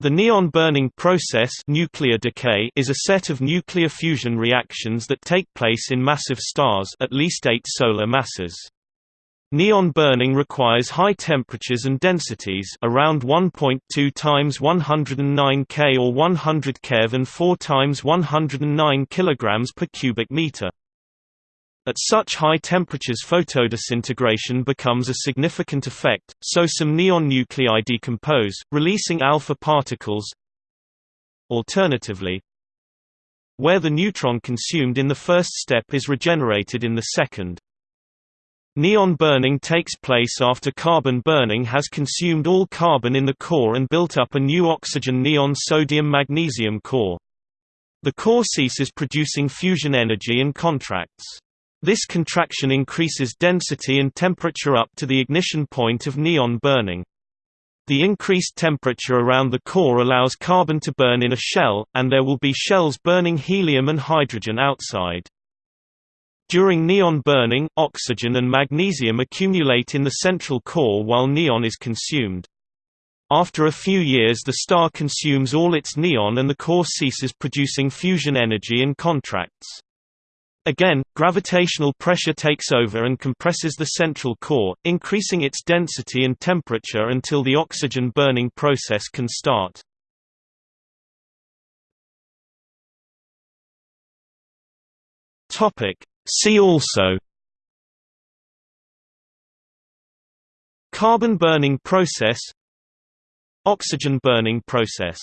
The neon burning process nuclear decay is a set of nuclear fusion reactions that take place in massive stars at least eight solar masses. Neon burning requires high temperatures and densities around 1.2 times 109 K or 100 keV and 4 times 109 kg per cubic meter. At such high temperatures photodisintegration becomes a significant effect, so some neon nuclei decompose, releasing alpha particles. Alternatively, where the neutron consumed in the first step is regenerated in the second. Neon burning takes place after carbon burning has consumed all carbon in the core and built up a new oxygen neon sodium magnesium core. The core ceases producing fusion energy and contracts. This contraction increases density and temperature up to the ignition point of neon burning. The increased temperature around the core allows carbon to burn in a shell, and there will be shells burning helium and hydrogen outside. During neon burning, oxygen and magnesium accumulate in the central core while neon is consumed. After a few years the star consumes all its neon and the core ceases producing fusion energy and contracts. Again, gravitational pressure takes over and compresses the central core, increasing its density and temperature until the oxygen burning process can start. See also Carbon burning process Oxygen burning process